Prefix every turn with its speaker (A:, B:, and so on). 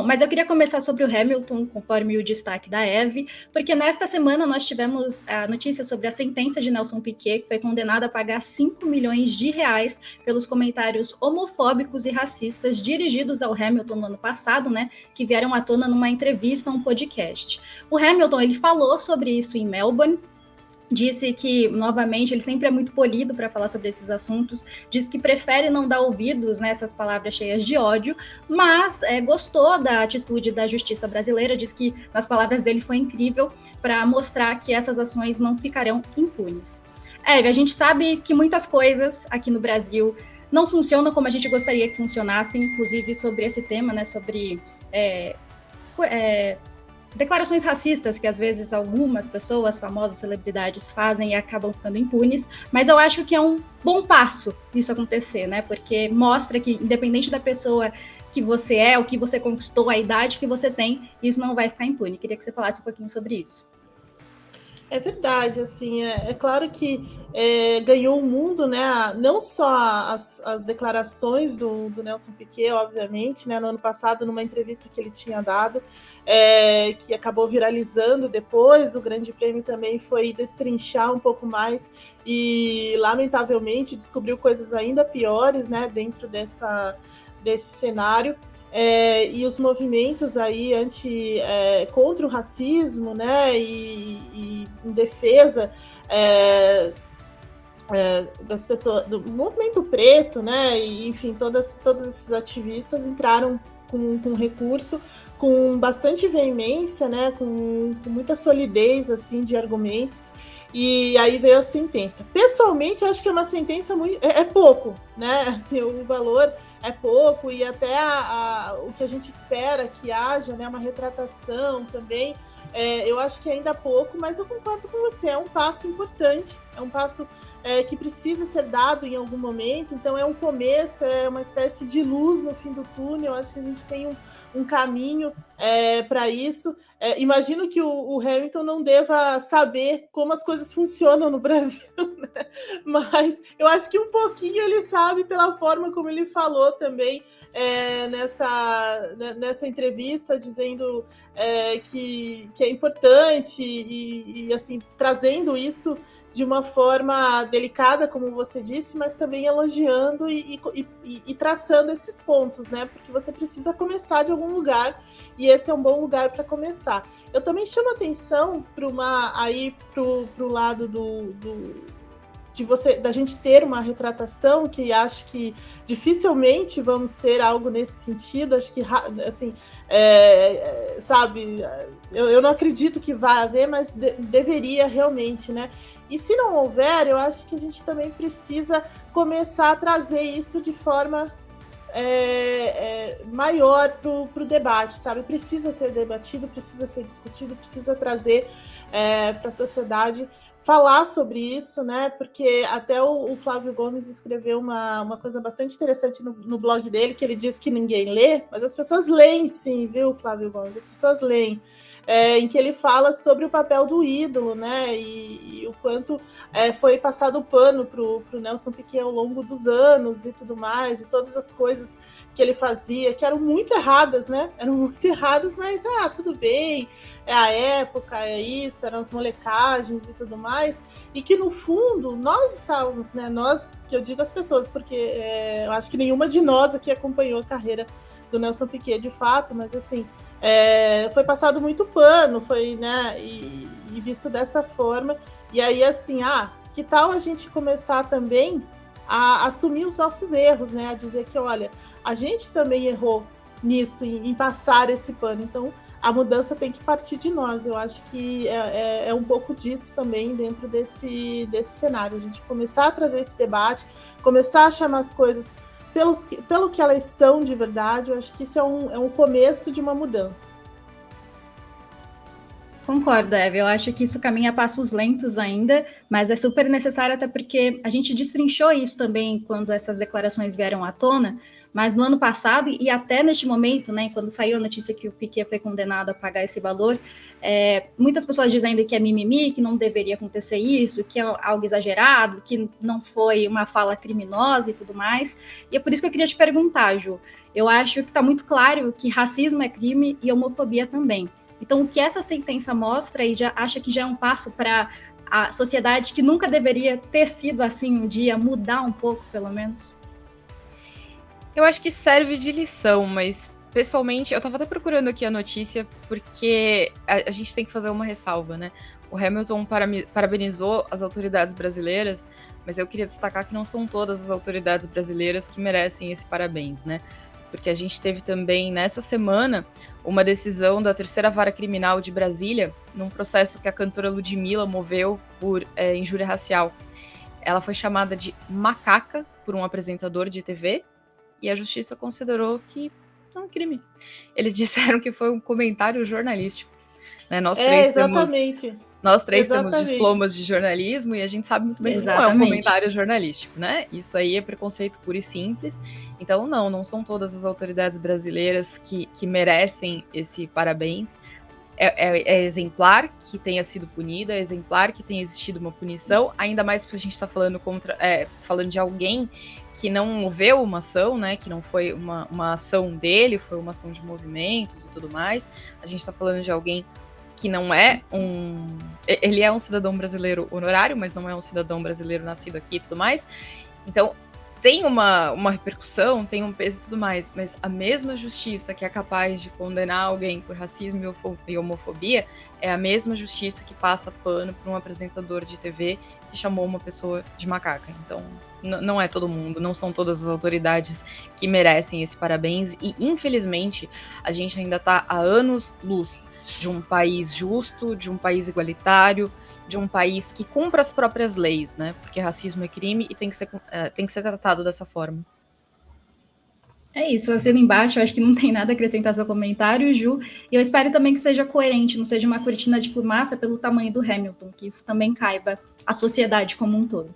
A: Bom, mas eu queria começar sobre o Hamilton, conforme o destaque da Eve, porque nesta semana nós tivemos a notícia sobre a sentença de Nelson Piquet, que foi condenado a pagar 5 milhões de reais pelos comentários homofóbicos e racistas dirigidos ao Hamilton no ano passado, né, que vieram à tona numa entrevista a um podcast. O Hamilton, ele falou sobre isso em Melbourne, disse que, novamente, ele sempre é muito polido para falar sobre esses assuntos, diz que prefere não dar ouvidos nessas palavras cheias de ódio, mas é, gostou da atitude da justiça brasileira, diz que, nas palavras dele, foi incrível para mostrar que essas ações não ficarão impunes. É, a gente sabe que muitas coisas aqui no Brasil não funcionam como a gente gostaria que funcionassem, inclusive sobre esse tema, né, sobre é, é, declarações racistas que às vezes algumas pessoas, famosas celebridades, fazem e acabam ficando impunes, mas eu acho que é um bom passo isso acontecer, né? Porque mostra que, independente da pessoa que você é, o que você conquistou, a idade que você tem, isso não vai ficar impune. Queria que você falasse um pouquinho sobre isso.
B: É verdade, assim, é, é claro que é, ganhou o mundo, né? Não só as, as declarações do, do, Nelson Piquet, obviamente, né? No ano passado, numa entrevista que ele tinha dado, é, que acabou viralizando depois, o Grande Prêmio também foi destrinchar um pouco mais e, lamentavelmente, descobriu coisas ainda piores, né? Dentro dessa, desse cenário é, e os movimentos aí anti, é, contra o racismo, né, e, e em defesa é, é, das pessoas, do movimento preto, né, e enfim, todas, todos esses ativistas entraram com, com recurso, com bastante veemência, né, com, com muita solidez, assim, de argumentos, e aí veio a sentença. Pessoalmente, acho que é uma sentença muito. É, é pouco, né? Assim, o valor é pouco, e até a, a, o que a gente espera que haja, né? Uma retratação também. É, eu acho que ainda é pouco, mas eu concordo com você, é um passo importante, é um passo é, que precisa ser dado em algum momento, então é um começo, é uma espécie de luz no fim do túnel, eu acho que a gente tem um, um caminho é, para isso. É, imagino que o, o, Hamilton não deva saber como as coisas funcionam no Brasil, né? mas eu acho que um pouquinho ele sabe pela forma como ele falou também é, nessa, né, nessa entrevista, dizendo é, que, que é importante e, e assim trazendo isso de uma forma delicada, como você disse, mas também elogiando e, e, e, e, traçando esses pontos, né? Porque você precisa começar de algum lugar e esse é um bom lugar para começar. Eu também chamo atenção para uma aí para o lado do, do de você da gente ter uma retratação que acho que dificilmente vamos ter algo nesse sentido acho que assim é, é, sabe eu, eu não acredito que vai haver mas de, deveria realmente né e se não houver eu acho que a gente também precisa começar a trazer isso de forma é, é, maior para o debate, sabe? Precisa ter debatido, precisa ser discutido, precisa trazer é, para a sociedade falar sobre isso, né? Porque até o, o, Flávio Gomes escreveu uma, uma coisa bastante interessante no, no, blog dele, que ele diz que ninguém lê, mas as pessoas leem sim, viu, Flávio Gomes? As pessoas leem é, em que ele fala sobre o papel do ídolo, né? E, e o quanto é, foi passado o pano para o Nelson Piquet ao longo dos anos e tudo mais, e todas as coisas que ele fazia, que eram muito erradas, né? Eram muito erradas, mas ah, tudo bem, é a época, é isso, eram as molecagens e tudo mais, e que no fundo nós estávamos, né? Nós, que eu digo as pessoas, porque é, eu acho que nenhuma de nós aqui acompanhou a carreira do Nelson Piquet de fato, mas assim, é, foi passado muito pano, foi, né, e, e, visto dessa forma. E aí, assim, ah, que tal a gente começar também a assumir os nossos erros, né? A dizer que, olha, a gente também errou nisso, em, em passar esse pano. Então, a mudança tem que partir de nós. Eu acho que é, é, é, um pouco disso também dentro desse, desse cenário. A gente começar a trazer esse debate, começar a chamar as coisas pelos, pelo que elas são de verdade, eu acho que isso é um, é um começo de uma mudança.
A: Concordo, Eve. Eu acho que isso caminha a passos lentos ainda, mas é super necessário até porque a gente destrinchou isso também quando essas declarações vieram à tona, Mas no ano passado, e até neste momento, né, quando saiu a notícia que o Piquet foi condenado a pagar esse valor, é, muitas pessoas dizendo que é mimimi, que não deveria acontecer isso, que é algo exagerado, que não foi uma fala criminosa e tudo mais. E é por isso que eu queria te perguntar, Ju. Eu acho que está muito claro que racismo é crime e homofobia também. Então, o que essa sentença mostra e já acha que já é um passo para a sociedade que nunca deveria ter sido assim um dia mudar um pouco, pelo menos?
C: Eu acho que serve de lição, mas pessoalmente, eu estava até procurando aqui a notícia porque a, a, gente tem que fazer uma ressalva, né? O Hamilton parabenizou as autoridades brasileiras, mas eu queria destacar que não são todas as autoridades brasileiras que merecem esse parabéns, né? Porque a gente teve também nessa semana uma decisão da terceira vara criminal de Brasília, num processo que a cantora Ludmilla moveu por é, injúria racial. Ela foi chamada de macaca por um apresentador de TV e a justiça considerou que não é crime. Eles disseram que foi um comentário jornalístico. Né? Nós
B: é, três exatamente.
C: Temos, nós três exatamente. temos diplomas de jornalismo e a gente sabe muito bem que não é um comentário jornalístico, né? Isso aí é preconceito puro e simples. Então, não, não são todas as autoridades brasileiras que, que merecem esse parabéns. É, é, é, exemplar que tenha sido punida, é exemplar que tenha existido uma punição, ainda mais porque a gente está falando contra, é, falando de alguém que não moveu uma ação, né? Que não foi uma, uma ação dele, foi uma ação de movimentos e tudo mais. A gente está falando de alguém que não é um. Ele é um cidadão brasileiro honorário, mas não é um cidadão brasileiro nascido aqui e tudo mais. Então, tem uma, uma repercussão, tem um peso e tudo mais, mas a mesma justiça que é capaz de condenar alguém por racismo e homofobia é a mesma justiça que passa pano para um apresentador de TV que chamou uma pessoa de macaca. Então, não é todo mundo, não são todas as autoridades que merecem esse parabéns e infelizmente a gente ainda está há anos luz de um país justo, de um país igualitário, de um país que cumpra as próprias leis, né? Porque racismo é crime e tem que ser, é, tem que ser tratado dessa forma.
A: É isso, assino embaixo, eu acho que não tem nada a acrescentar seu comentário, Ju, e eu espero também que seja coerente, não seja uma cortina de fumaça pelo tamanho do Hamilton, que isso também caiba a sociedade como um todo.